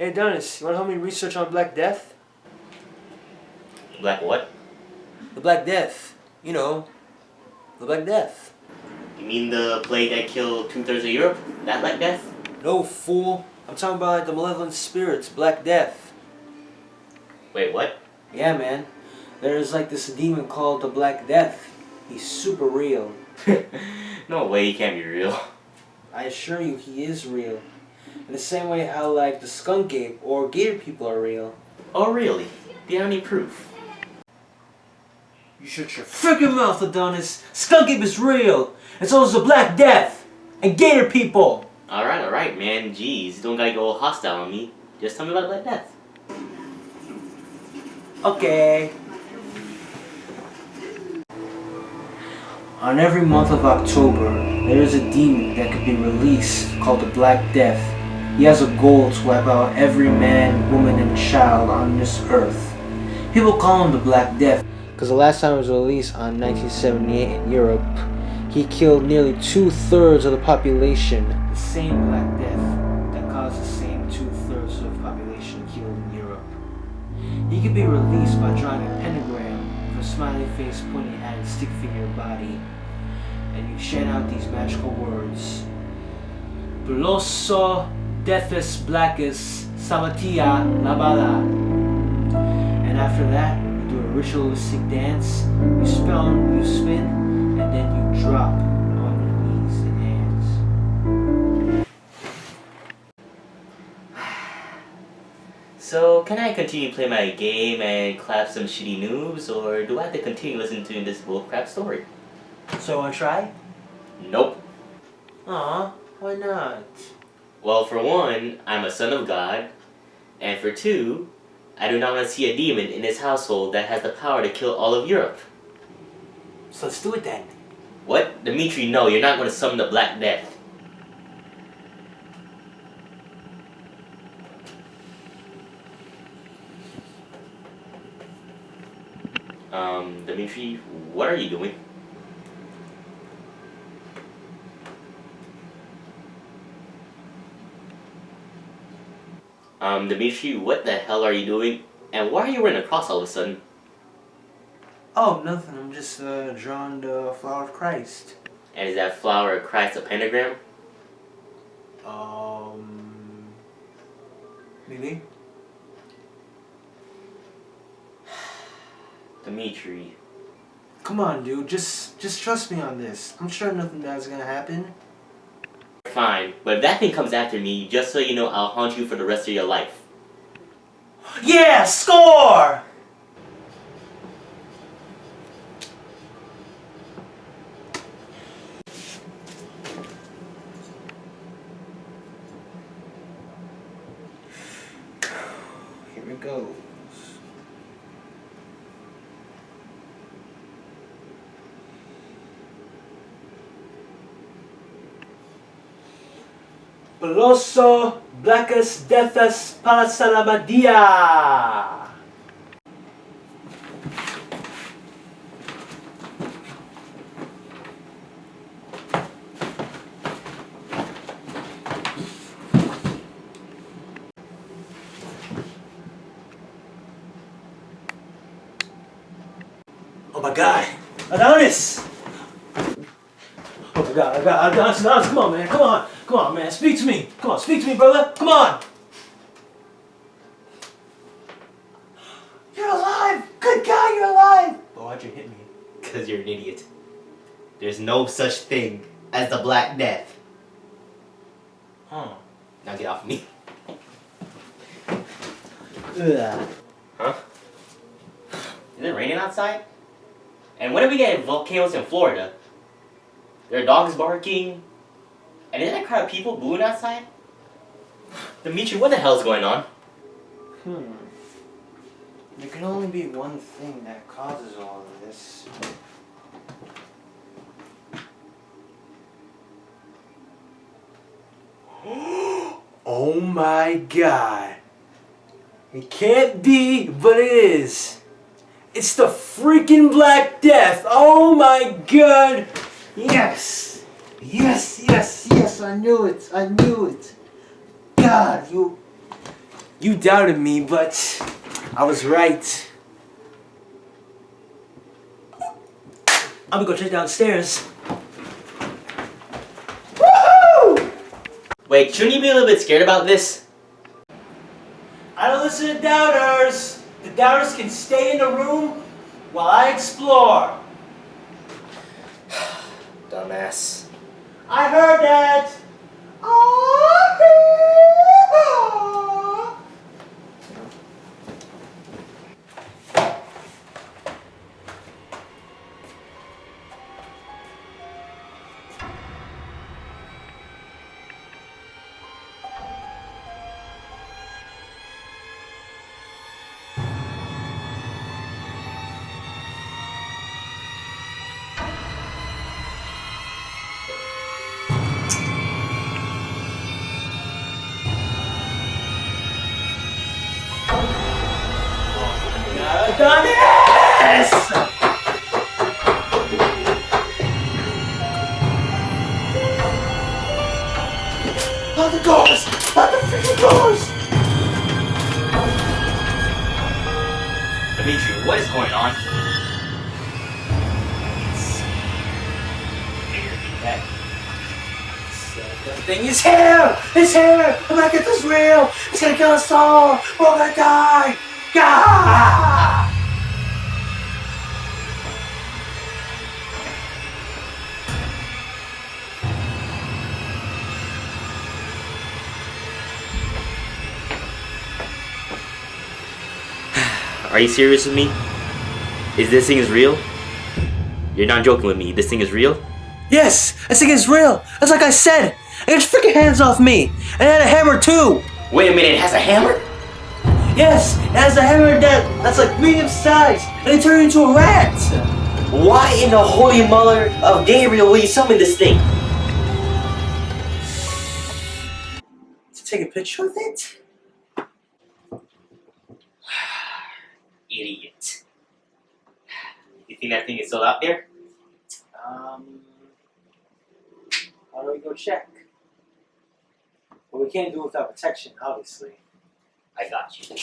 Hey Dennis, you wanna help me research on Black Death? Black what? The Black Death. You know, the Black Death. You mean the plague that killed two-thirds of Europe? That Black Death? No, fool. I'm talking about like the malevolent spirits, Black Death. Wait, what? Yeah, man. There's like this demon called the Black Death. He's super real. no way he can't be real. I assure you, he is real. In the same way how like the skunk ape or gator people are real. Oh really? Do you have any proof? You shut your freaking mouth, Adonis! Skunk ape is real! And so is the Black Death! And gator people! Alright, alright, man. Jeez, you don't gotta go hostile on me. Just tell me about Black Death. Okay. On every month of October, there is a demon that could be released called the Black Death. He has a goal to wipe out every man, woman, and child on this earth. People call him the Black Death because the last time it was released on 1978 in Europe, he killed nearly two-thirds of the population. The same Black Death that caused the same two-thirds of the population killed in Europe. He could be released by drawing a pentagram with a smiley face pointing at a stick figure body. And you chant out these magical words. Blosso Deathus Blackus Samatia Labala. And after that, you do a ritualistic dance, you spin, you spin, and then you drop on your knees and hands. So, can I continue playing my game and clap some shitty noobs, or do I have to continue listening to this bullcrap story? So wanna try? Nope. Aw, why not? Well, for one, I'm a son of God, and for two, I do not want to see a demon in this household that has the power to kill all of Europe. So let's do it then. What? Dimitri, no, you're not going to summon the Black Death. Um, Dimitri, what are you doing? Um, Dimitri, what the hell are you doing? And why are you wearing a cross all of a sudden? Oh, nothing. I'm just uh, drawing the flower of Christ. And is that flower of Christ a pentagram? Um, maybe. Dimitri. Come on, dude. Just, just trust me on this. I'm sure nothing bad's gonna happen. Fine, but if that thing comes after me, just so you know, I'll haunt you for the rest of your life. Yeah, score! Here it goes. Peloso Blackus Deathus Palasalamadia! Oh my god! Adonis! Oh my god, oh I got Adonis, Adonis, come on man, come on! Come on man, speak to me! Come on, speak to me brother! Come on! You're alive! Good God, you're alive! But why'd you hit me? Because you're an idiot. There's no such thing as the Black Death. Huh. Now get off me. Ugh. Huh? Is it raining outside? And when did we get volcanoes in Florida? There are dogs barking. And isn't that crowd of people booing outside? Dimitri, what the hell's going on? Hmm. There can only be one thing that causes all of this. oh my god. It can't be, but it is. It's the freaking Black Death. Oh my god. Yes. Yes, yes, yes. I knew it. I knew it. God, you You doubted me, but I was right. I'm gonna go check downstairs. Wait, shouldn't you be a little bit scared about this? I don't listen to doubters. The doubters can stay in the room while I explore. Dumbass. I heard that. Dimitri, what is going on? The thing is here! It's here! Gonna get this real! It's gonna kill us all! Oh We're all gonna die! Gah! Are you serious with me? Is this thing is real? You're not joking with me. This thing is real? Yes! This thing is real! That's like I said! Get your freaking hands off me! And it had a hammer too! Wait a minute, it has a hammer? Yes! It has a hammer that, that's like medium size! And it turned into a rat! Why in the holy mother of Gabriel will you summon this thing? To take a picture with it? Idiot. You think that thing is still out there? Um, how do we go check? Well, we can't do it without protection, obviously. I got you.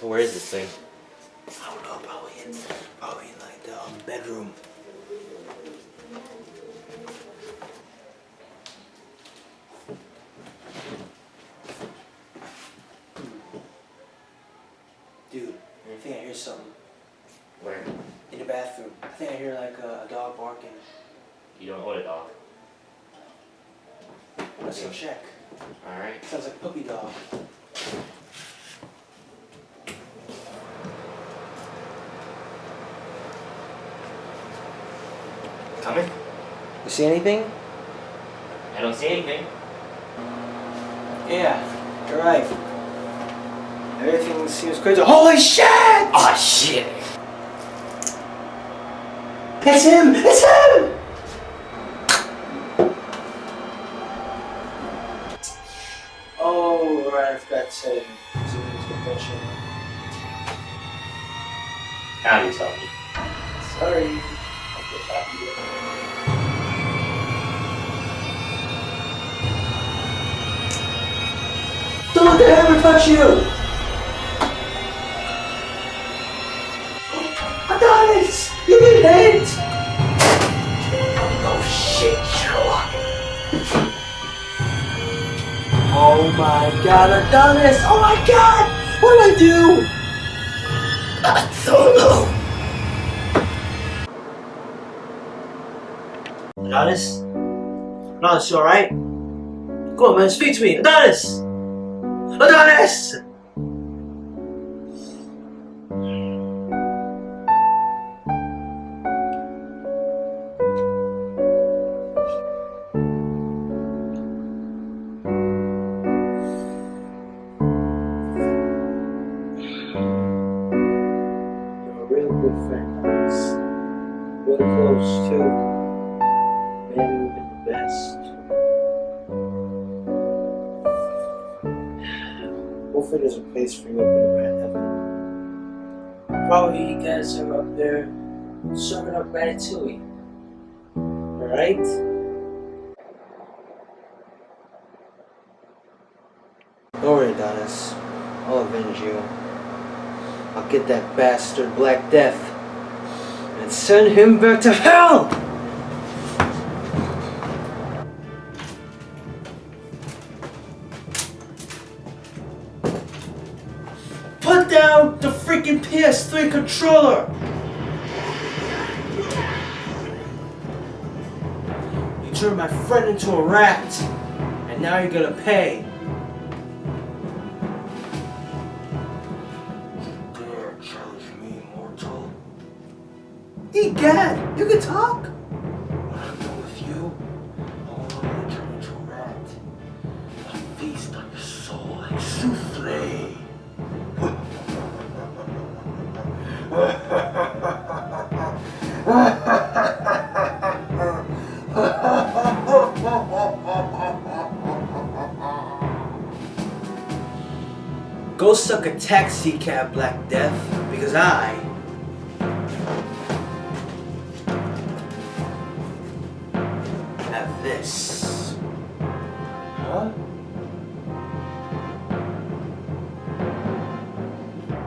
So where is this thing? I don't know, probably in, probably in like the um, bedroom. Dude, I think I hear something Where? in the bathroom. I think I hear like a, a dog barking. You don't own a dog. Let's go check. Alright. Sounds like a puppy dog. Coming? You see anything? I don't see anything. Yeah, you're right. Everything seems crazy. Holy shit! Ah shit! It's him! It's him! Oh, right, I forgot to say. Zoom into the picture. Now you tell me. Sorry. Don't let the hammer touch you! Oh, Adonis! You get hit! Oh my god, Adonis! Oh my god! What did I do? I don't know. Adonis? Adonis, you alright? Come on, man, speak to me! Adonis! Adonis! For you up in rat heaven. while you guys are up there serving up ratatouille. Alright? Don't worry, Adonis. I'll avenge you. I'll get that bastard Black Death and send him back to hell! Freaking PS3 controller! You turned my friend into a rat, and now you're gonna pay. Dare challenge me, mortal? Egad, you can talk? When I'm done with you, I'll only turn into a rat. A feast on your soul like souffle. Go suck a taxi cab, Black Death, because I have this. Huh?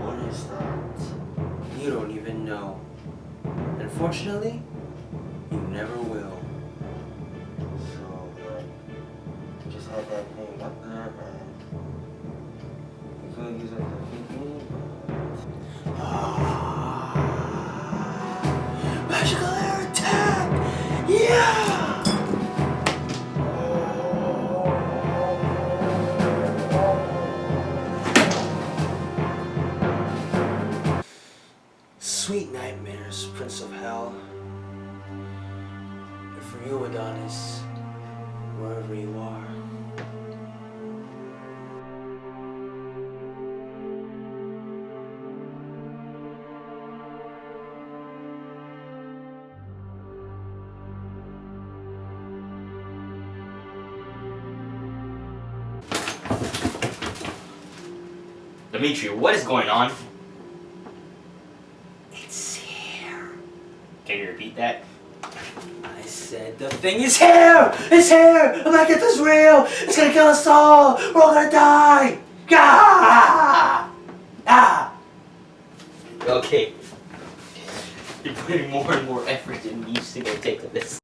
What is that? You don't even know. Unfortunately, you never will. So, uh, just had that thing up there and Magical air attack! Yeah! Sweet nightmares, Prince of Hell. And for you, Adonis, wherever you are. Dimitri, what is going on? It's here. Can you repeat that? I said the thing is here! It's here! I'm like, this real! It's gonna kill us all! We're all gonna die! Ah! Ah! Okay. You're putting more and more effort used to go take to this.